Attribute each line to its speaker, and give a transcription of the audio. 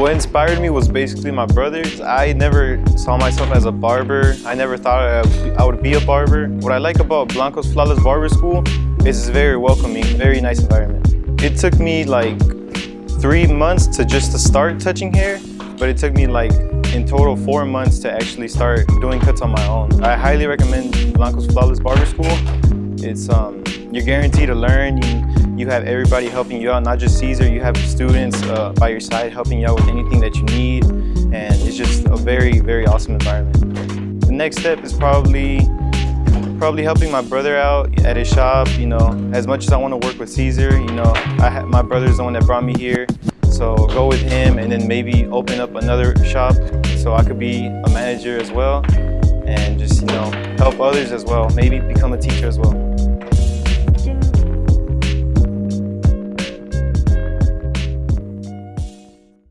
Speaker 1: What inspired me was basically my brothers. I never saw myself as a barber. I never thought I would be a barber. What I like about Blanco's Flawless Barber School is it's very welcoming, very nice environment. It took me like three months to just to start touching hair, but it took me like in total four months to actually start doing cuts on my own. I highly recommend Blanco's Flawless Barber School. It's um, you're guaranteed to learn. You, you have everybody helping you out, not just Caesar. You have students uh, by your side helping you out with anything that you need. And it's just a very, very awesome environment. The next step is probably probably helping my brother out at his shop, you know, as much as I want to work with Caesar, you know, I my brother's the one that brought me here. So go with him and then maybe open up another shop so I could be a manager as well and just, you know, help others as well, maybe become a teacher as well.